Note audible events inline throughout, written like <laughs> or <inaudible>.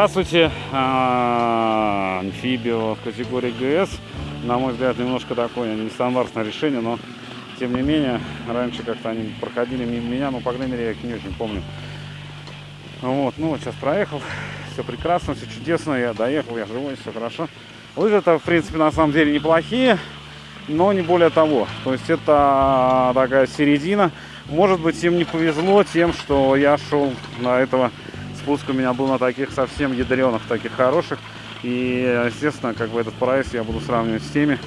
Здравствуйте, А, амфибио категории ГС. На мой взгляд, немножко такое нестандартное решение, но тем не менее, раньше как-то они проходили мимо меня, но, по крайней мере, я их не очень помню. Вот, ну вот сейчас проехал, все прекрасно, все чудесно, я доехал, я живой, все хорошо. Лыжи это, в принципе, на самом деле неплохие, но не более того. То есть это такая середина. Может быть, им не повезло тем, что я шел на этого спуск у меня был на таких совсем ядреных, таких хороших. И, естественно, как бы этот прайс я буду сравнивать с теми.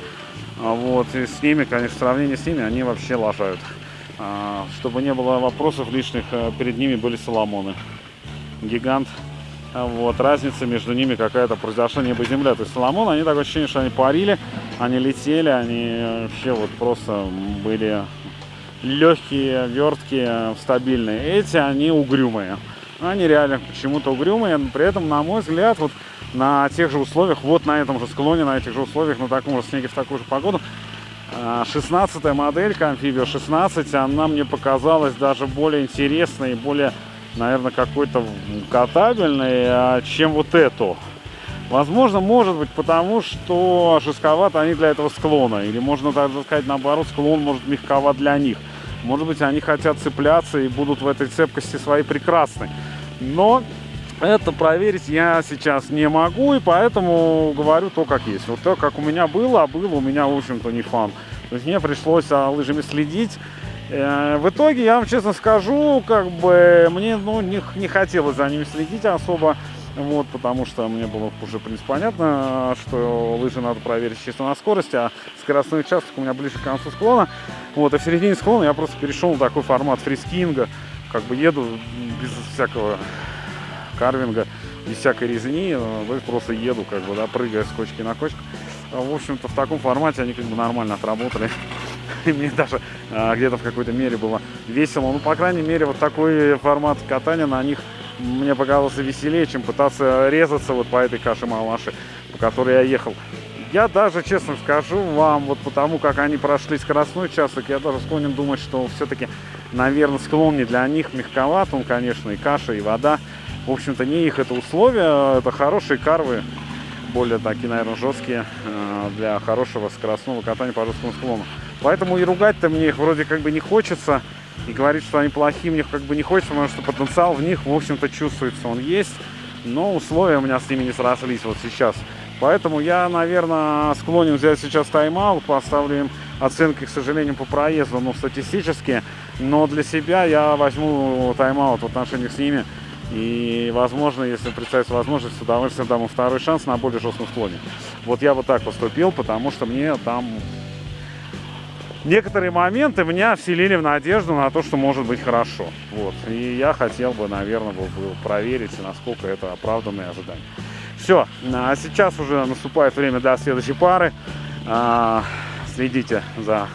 А Вот, и с ними, конечно, в сравнении с ними, они вообще лажают. А, Чтобы не было вопросов лишних, э, перед ними были Соломоны. Гигант. А Вот, разница между ними какая-то произошла небо и земля. То есть Соломон, они такое ощущение, что они парили, они летели, они вообще вот просто были легкие, верткие, стабильные. Эти, они угрюмые. Они реально почему-то угрюмые, но при этом, на мой взгляд, вот на тех же условиях, вот на этом же склоне, на этих же условиях, на таком же снеге, в такую же погоду, 16 моделька амфибия 16, она мне показалась даже более интересной более, наверное, какой-то катабельной, а, чем вот эту. Возможно, может быть, потому что жестковато они для этого склона. Или можно даже сказать, наоборот, склон может мягковат для них. Может быть, они хотят цепляться и будут в этой цепкости своей прекрасны. Но это проверить я сейчас не могу, и поэтому говорю то, как есть. Вот то, как у меня было, а было у меня, в общем-то, не фан. То есть мне пришлось за лыжами следить. Э, В итоге, я вам честно скажу, как бы мне ну, не, не хотелось за ними следить особо. Вот, потому что мне было уже, в принципе, понятно, что лыжи надо проверить чисто на скорости, а скоростной участок у меня ближе к концу склона. Вот, а в середине склона я просто перешел на такой формат фрискинга. Как бы еду без всякого карвинга, без всякой резни, э, просто еду, как бы, да, прыгая с кочки на кочку. А, В общем-то, в таком формате они как бы нормально отработали. <laughs> И мне даже а, где-то в какой-то мере было весело. Ну, по крайней мере, вот такой формат катания на них мне показался веселее, чем пытаться резаться вот по этой каше малаши, по которой я ехал. Я даже, честно скажу вам, вот потому как они прошли скоростной участок, я даже склонен думать, что все-таки, наверное, склон не для них мягковат, он, конечно, и каша, и вода. В общем-то, не их это условия, это хорошие карвы, более такие, наверное, жесткие э, для хорошего скоростного катания по жесткому склону. Поэтому и ругать-то мне их вроде как бы не хочется, и говорить, что они плохие, мне как бы не хочется, потому что потенциал в них, в общем-то, чувствуется, он есть, но условия у меня с ними не срослись вот сейчас. Поэтому я, наверное, склонен взять сейчас тайм-аут, поставлю им оценки, к сожалению, по проезду, ну, статистически, но для себя я возьму тайм-аут в отношениях с ними, и, возможно, если представится возможность, с удовольствием дам им второй шанс на более жестком склоне. Вот я вот так поступил, потому что мне там некоторые моменты меня вселили в надежду на то, что может быть хорошо. Вот. И я хотел бы, наверное, бы, бы проверить, насколько это оправданные ожидания. Все, а сейчас уже наступает время до следующей пары. А, Следите за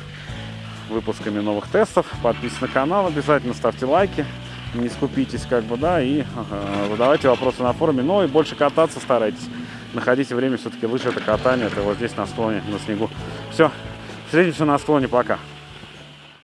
выпусками новых тестов, подписывайтесь на канал, обязательно ставьте лайки, не скупитесь, как бы, да, и э, задавайте вопросы на форуме, но и больше кататься старайтесь. Находите время, все-таки лыжи это катание, это вот здесь на склоне, на снегу. Все, встретимся на склоне, пока.